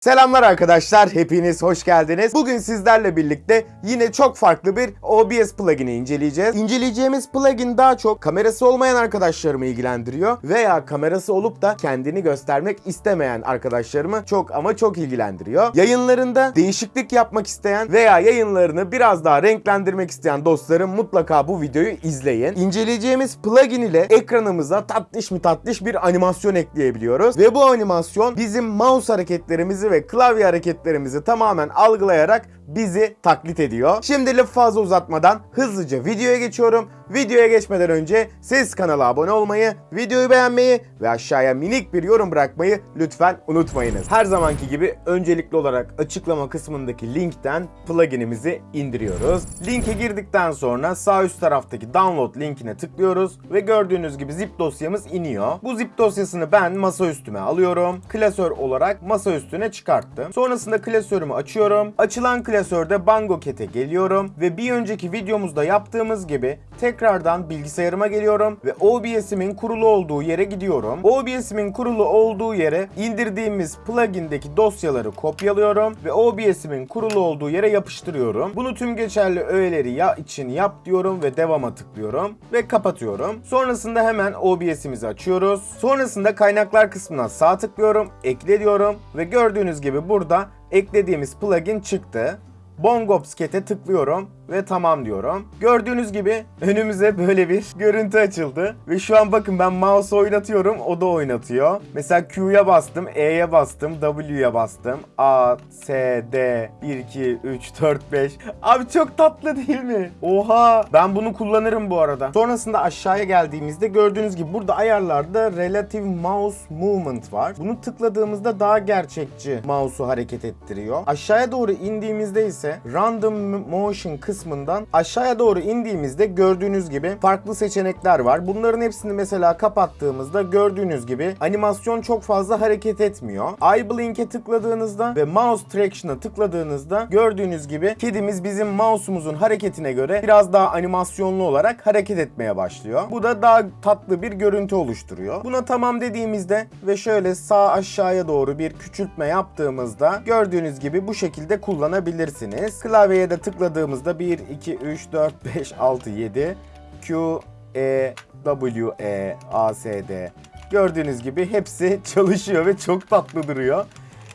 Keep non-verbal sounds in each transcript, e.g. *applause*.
Selamlar arkadaşlar, hepiniz hoş geldiniz. Bugün sizlerle birlikte yine çok farklı bir OBS plugin'i inceleyeceğiz. İnceleyeceğimiz plugin daha çok kamerası olmayan arkadaşlarımı ilgilendiriyor veya kamerası olup da kendini göstermek istemeyen arkadaşlarımı çok ama çok ilgilendiriyor. Yayınlarında değişiklik yapmak isteyen veya yayınlarını biraz daha renklendirmek isteyen dostlarım mutlaka bu videoyu izleyin. İnceleyeceğimiz plugin ile ekranımıza tatlış mı tatlış bir animasyon ekleyebiliyoruz ve bu animasyon bizim mouse hareketlerimizi ve klavye hareketlerimizi tamamen algılayarak bizi taklit ediyor. Şimdi lafı fazla uzatmadan hızlıca videoya geçiyorum. Videoya geçmeden önce siz kanala abone olmayı, videoyu beğenmeyi ve aşağıya minik bir yorum bırakmayı lütfen unutmayınız. Her zamanki gibi öncelikli olarak açıklama kısmındaki linkten pluginimizi indiriyoruz. Linke girdikten sonra sağ üst taraftaki download linkine tıklıyoruz ve gördüğünüz gibi zip dosyamız iniyor. Bu zip dosyasını ben masa üstüme alıyorum. Klasör olarak masa üstüne çıkarttım. Sonrasında klasörümü açıyorum. Açılan klasörde Bango Cat'e geliyorum ve bir önceki videomuzda yaptığımız gibi tekrardan bilgisayarıma geliyorum ve OBS'imin kurulu olduğu yere gidiyorum. OBS'imin kurulu olduğu yere indirdiğimiz plugin'deki dosyaları kopyalıyorum ve OBS'imin kurulu olduğu yere yapıştırıyorum. Bunu tüm geçerli öğeleri ya için yap diyorum ve devama tıklıyorum ve kapatıyorum. Sonrasında hemen OBS'imizi açıyoruz. Sonrasında kaynaklar kısmına sağ tıklıyorum, ekle diyorum ve gördüğünüz gibi burada eklediğimiz plugin çıktı. Bongops Cat'e tıklıyorum ve tamam diyorum. Gördüğünüz gibi önümüze böyle bir görüntü açıldı. Ve şu an bakın ben mouse oynatıyorum o da oynatıyor. Mesela Q'ya bastım, E'ye bastım, W'ye bastım. A, S, D, 1, 2, 3, 4, 5. Abi çok tatlı değil mi? Oha! Ben bunu kullanırım bu arada. Sonrasında aşağıya geldiğimizde gördüğünüz gibi burada ayarlarda Relative Mouse Movement var. Bunu tıkladığımızda daha gerçekçi mouse'u hareket ettiriyor. Aşağıya doğru indiğimizde ise Random Motion kısmından aşağıya doğru indiğimizde gördüğünüz gibi farklı seçenekler var. Bunların hepsini mesela kapattığımızda gördüğünüz gibi animasyon çok fazla hareket etmiyor. Eye Blink'e tıkladığınızda ve Mouse Traction'a tıkladığınızda gördüğünüz gibi kedimiz bizim mouse'umuzun hareketine göre biraz daha animasyonlu olarak hareket etmeye başlıyor. Bu da daha tatlı bir görüntü oluşturuyor. Buna tamam dediğimizde ve şöyle sağ aşağıya doğru bir küçültme yaptığımızda gördüğünüz gibi bu şekilde kullanabilirsiniz. Klavyeye de tıkladığımızda 1, 2, 3, 4, 5, 6, 7 Q, E, W, E, A, S, D Gördüğünüz gibi hepsi *laughs* çalışıyor ve çok tatlı duruyor.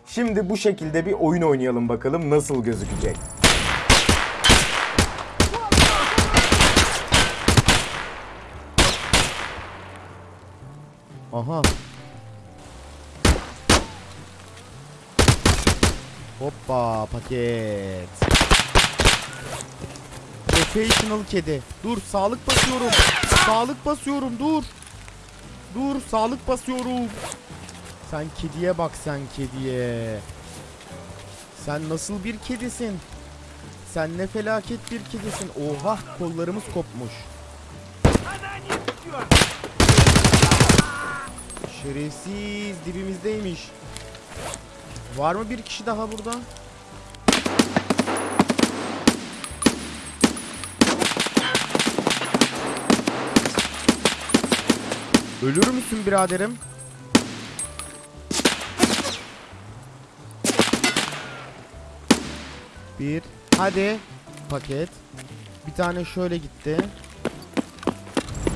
Şimdi bu şekilde bir oyun oynayalım bakalım nasıl gözükecek. Aha. Hoppa paket. Professional kedi. Dur sağlık basıyorum. Sağlık basıyorum dur. Dur sağlık basıyorum. Sen kediye bak sen kediye. Sen nasıl bir kedisin? Sen ne felaket bir kedisin. Oha kollarımız kopmuş. Şerefsiz dibimizdeymiş. Var mı bir kişi daha burada? Ölür müsün biraderim? Bir. Hadi. Paket. Bir tane şöyle gitti.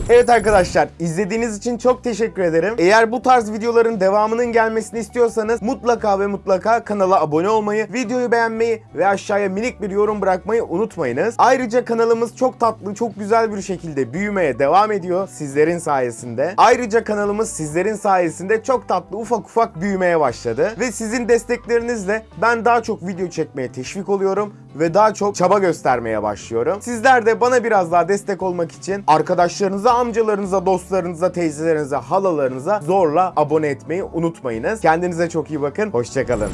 Evet arkadaşlar izlediğiniz için çok teşekkür ederim. Eğer bu tarz videoların devamının gelmesini istiyorsanız mutlaka ve mutlaka kanala abone olmayı, videoyu beğenmeyi ve aşağıya minik bir yorum bırakmayı unutmayınız. Ayrıca kanalımız çok tatlı, çok güzel bir şekilde büyümeye devam ediyor sizlerin sayesinde. Ayrıca kanalımız sizlerin sayesinde çok tatlı ufak ufak büyümeye başladı. Ve sizin desteklerinizle ben daha çok video çekmeye teşvik oluyorum ve daha çok çaba göstermeye başlıyorum. Sizler de bana biraz daha destek olmak için arkadaşlarınıza, amcalarınıza, dostlarınıza, teyzelerinize, halalarınıza zorla abone etmeyi unutmayınız. Kendinize çok iyi bakın. Hoşçakalın.